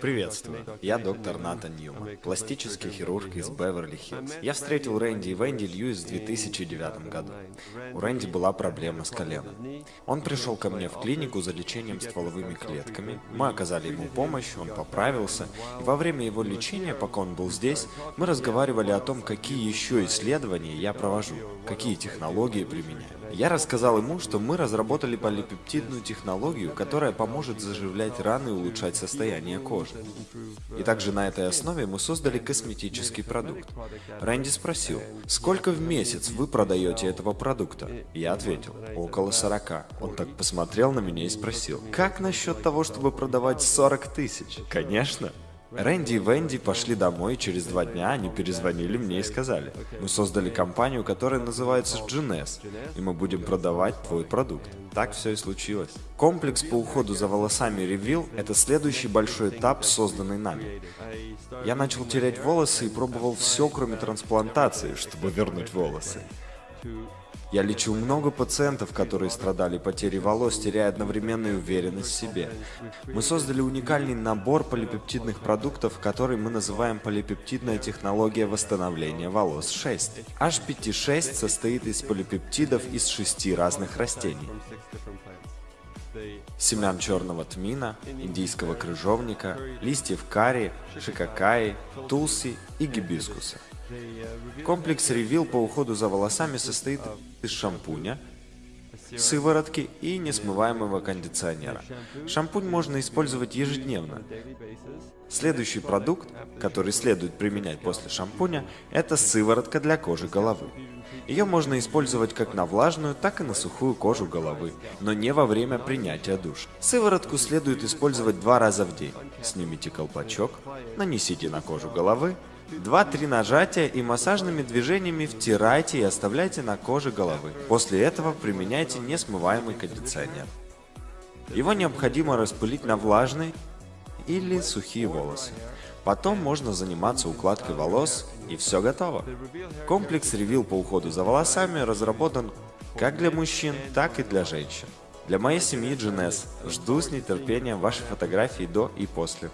Приветствую, я доктор Натан Ньюман, пластический хирург из Беверли-Хиллз. Я встретил Рэнди и Венди Льюис в 2009 году. У Рэнди была проблема с коленом. Он пришел ко мне в клинику за лечением стволовыми клетками, мы оказали ему помощь, он поправился, и во время его лечения, пока он был здесь, мы разговаривали о том, какие еще исследования я провожу, какие технологии применяю. Я рассказал ему, что мы разработали полипептидную технологию, которая поможет заживлять раны и улучшать состояние кожи. И также на этой основе мы создали косметический продукт. Рэнди спросил, сколько в месяц вы продаете этого продукта? Я ответил, около 40. Он так посмотрел на меня и спросил, как насчет того, чтобы продавать 40 тысяч? Конечно. Рэнди и Венди пошли домой, и через два дня они перезвонили мне и сказали, мы создали компанию, которая называется GNS, и мы будем продавать твой продукт. Так все и случилось. Комплекс по уходу за волосами Reveal – это следующий большой этап, созданный нами. Я начал терять волосы и пробовал все, кроме трансплантации, чтобы вернуть волосы. Я лечил много пациентов, которые страдали потерей волос, теряя одновременную уверенность в себе. Мы создали уникальный набор полипептидных продуктов, который мы называем полипептидная технология восстановления волос 6. HPT6 состоит из полипептидов из шести разных растений. Семян черного тмина, индийского крыжовника, листьев карри, шикакаи, тулси и гибискуса. Комплекс Reveal по уходу за волосами состоит из шампуня, сыворотки и несмываемого кондиционера. Шампунь можно использовать ежедневно. Следующий продукт, который следует применять после шампуня, это сыворотка для кожи головы. Ее можно использовать как на влажную, так и на сухую кожу головы, но не во время принятия душа. Сыворотку следует использовать два раза в день. Снимите колпачок, нанесите на кожу головы, Два-три нажатия и массажными движениями втирайте и оставляйте на коже головы. После этого применяйте несмываемый кондиционер. Его необходимо распылить на влажные или сухие волосы. Потом можно заниматься укладкой волос и все готово. Комплекс Reveal по уходу за волосами разработан как для мужчин, так и для женщин. Для моей семьи GNS жду с нетерпением ваши фотографии до и после.